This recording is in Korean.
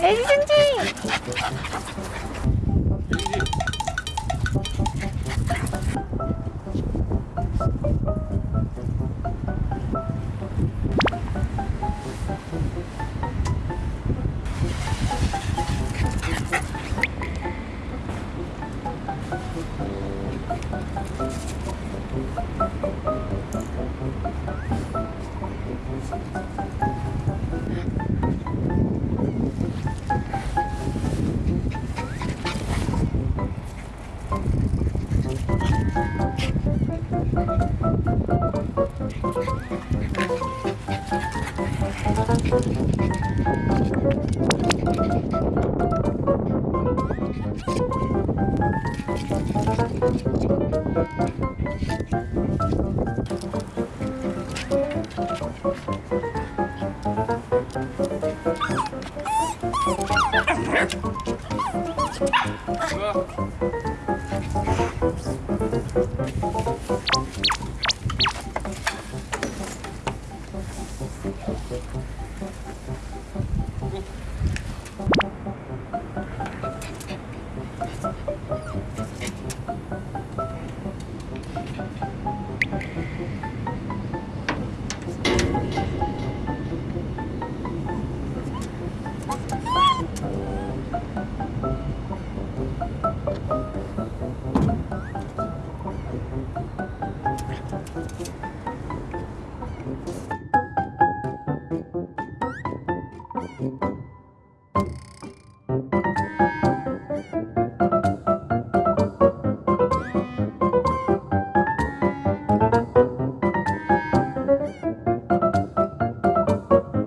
애기 승진 아, 뭐야?